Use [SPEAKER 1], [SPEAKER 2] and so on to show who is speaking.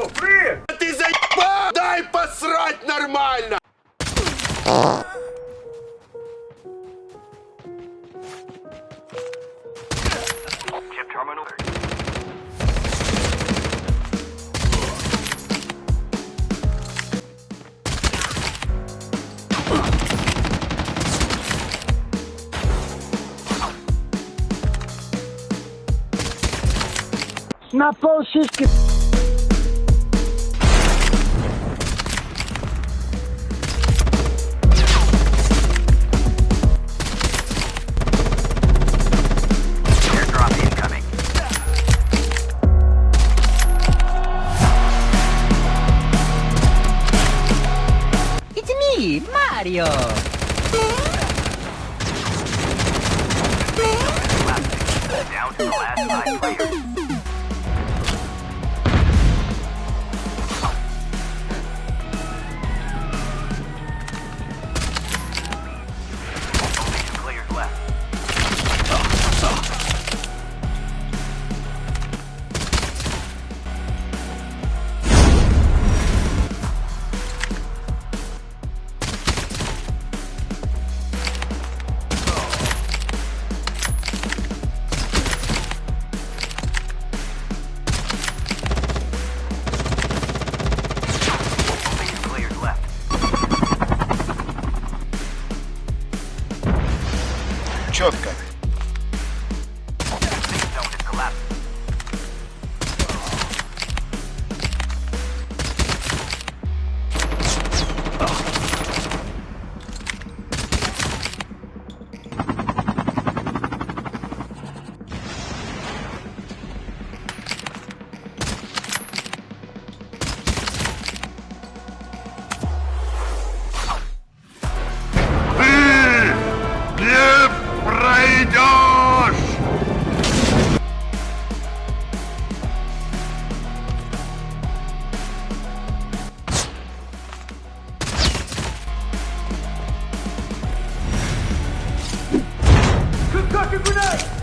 [SPEAKER 1] О, привет!
[SPEAKER 2] Ты заебал! Дай посрать нормально!
[SPEAKER 3] На пол
[SPEAKER 4] contrario.
[SPEAKER 2] Четко. Drop
[SPEAKER 1] your grenade!